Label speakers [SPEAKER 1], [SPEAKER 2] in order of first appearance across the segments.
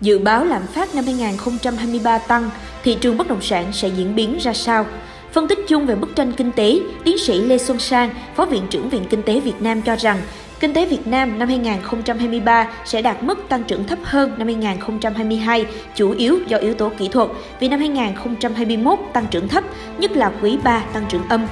[SPEAKER 1] Dự báo lạm phát năm 2023 tăng, thị trường bất động sản sẽ diễn biến ra sao? Phân tích chung về bức tranh kinh tế, tiến sĩ Lê Xuân Sang, Phó Viện trưởng Viện Kinh tế Việt Nam cho rằng, kinh tế Việt Nam năm 2023 sẽ đạt mức tăng trưởng thấp hơn năm 2022, chủ yếu do yếu tố kỹ thuật, vì năm 2021 tăng trưởng thấp, nhất là quý 3 tăng trưởng âm.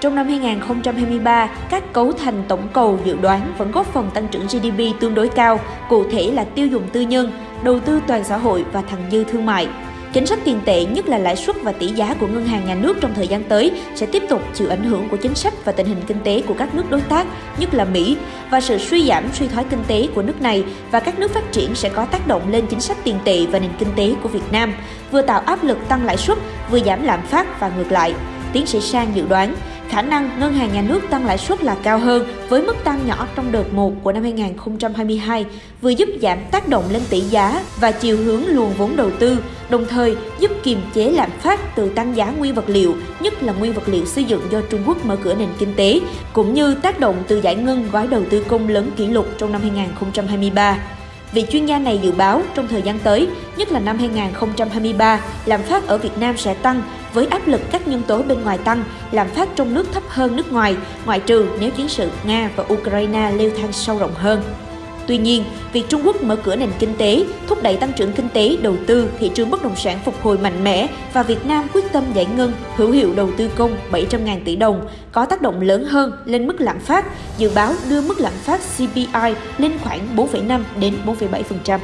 [SPEAKER 1] Trong năm 2023, các cấu thành tổng cầu dự đoán vẫn góp phần tăng trưởng GDP tương đối cao, cụ thể là tiêu dùng tư nhân, đầu tư toàn xã hội và thặng dư thương mại. Chính sách tiền tệ, nhất là lãi suất và tỷ giá của ngân hàng nhà nước trong thời gian tới sẽ tiếp tục chịu ảnh hưởng của chính sách và tình hình kinh tế của các nước đối tác, nhất là Mỹ, và sự suy giảm suy thoái kinh tế của nước này và các nước phát triển sẽ có tác động lên chính sách tiền tệ và nền kinh tế của Việt Nam, vừa tạo áp lực tăng lãi suất, vừa giảm lạm phát và ngược lại. Tiến sĩ Sang dự đoán, khả năng ngân hàng nhà nước tăng lãi suất là cao hơn với mức tăng nhỏ trong đợt 1 của năm 2022, vừa giúp giảm tác động lên tỷ giá và chiều hướng luồng vốn đầu tư, đồng thời giúp kiềm chế lạm phát từ tăng giá nguyên vật liệu, nhất là nguyên vật liệu xây dựng do Trung Quốc mở cửa nền kinh tế, cũng như tác động từ giải ngân gói đầu tư công lớn kỷ lục trong năm 2023. Vị chuyên gia này dự báo trong thời gian tới, nhất là năm 2023, lạm phát ở Việt Nam sẽ tăng với áp lực các nhân tố bên ngoài tăng, lạm phát trong nước thấp hơn nước ngoài, ngoại trừ nếu chiến sự Nga và Ukraine leo thang sâu rộng hơn. Tuy nhiên, việc Trung Quốc mở cửa nền kinh tế, thúc đẩy tăng trưởng kinh tế, đầu tư, thị trường bất động sản phục hồi mạnh mẽ và Việt Nam quyết tâm giải ngân hữu hiệu đầu tư công 700.000 tỷ đồng có tác động lớn hơn lên mức lạm phát, dự báo đưa mức lạm phát CPI lên khoảng 4,5 đến 4,7%.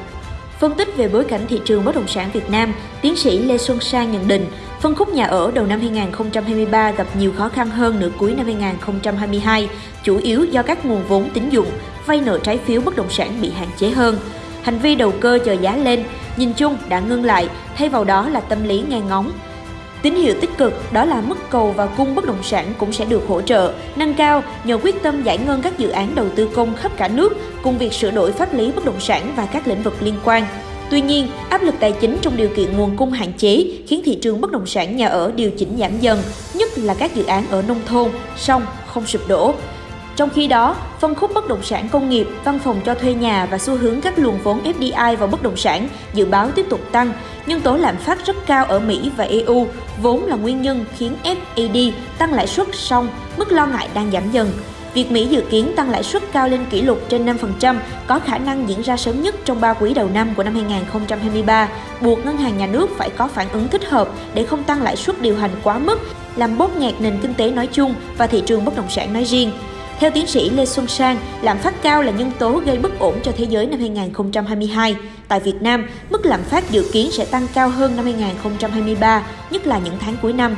[SPEAKER 1] Phân tích về bối cảnh thị trường bất động sản Việt Nam, tiến sĩ Lê Xuân Sang nhận định, phân khúc nhà ở đầu năm 2023 gặp nhiều khó khăn hơn nửa cuối năm 2022, chủ yếu do các nguồn vốn tín dụng, vay nợ trái phiếu bất động sản bị hạn chế hơn. Hành vi đầu cơ chờ giá lên, nhìn chung đã ngưng lại, thay vào đó là tâm lý nghe ngóng, Tín hiệu tích cực đó là mức cầu và cung bất động sản cũng sẽ được hỗ trợ, nâng cao nhờ quyết tâm giải ngân các dự án đầu tư công khắp cả nước cùng việc sửa đổi pháp lý bất động sản và các lĩnh vực liên quan. Tuy nhiên, áp lực tài chính trong điều kiện nguồn cung hạn chế khiến thị trường bất động sản nhà ở điều chỉnh giảm dần, nhất là các dự án ở nông thôn, song không sụp đổ. Trong khi đó, phân khúc bất động sản công nghiệp, văn phòng cho thuê nhà và xu hướng các luồng vốn FDI vào bất động sản dự báo tiếp tục tăng. nhưng tố lạm phát rất cao ở Mỹ và EU vốn là nguyên nhân khiến FED tăng lãi suất song mức lo ngại đang giảm dần. Việc Mỹ dự kiến tăng lãi suất cao lên kỷ lục trên 5% có khả năng diễn ra sớm nhất trong 3 quý đầu năm của năm 2023, buộc ngân hàng nhà nước phải có phản ứng thích hợp để không tăng lãi suất điều hành quá mức, làm bóp nghẹt nền kinh tế nói chung và thị trường bất động sản nói riêng. Theo tiến sĩ Lê Xuân Sang, lạm phát cao là nhân tố gây bất ổn cho thế giới năm 2022. Tại Việt Nam, mức lạm phát dự kiến sẽ tăng cao hơn năm 2023, nhất là những tháng cuối năm.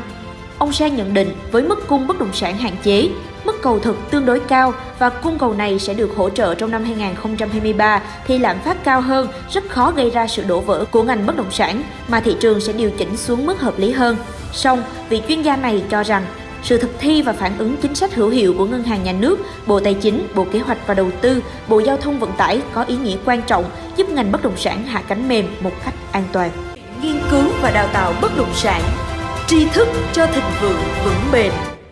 [SPEAKER 1] Ông Sang nhận định với mức cung bất động sản hạn chế, mức cầu thực tương đối cao và cung cầu này sẽ được hỗ trợ trong năm 2023 thì lạm phát cao hơn rất khó gây ra sự đổ vỡ của ngành bất động sản mà thị trường sẽ điều chỉnh xuống mức hợp lý hơn. Song, vị chuyên gia này cho rằng sự thực thi và phản ứng chính sách hữu hiệu của Ngân hàng Nhà nước, Bộ Tài chính, Bộ Kế hoạch và Đầu tư, Bộ Giao thông Vận tải có ý nghĩa quan trọng giúp ngành bất động sản hạ cánh mềm một cách an toàn. Nghiên cứu và đào tạo bất động sản, tri thức cho thịnh vượng vững bền.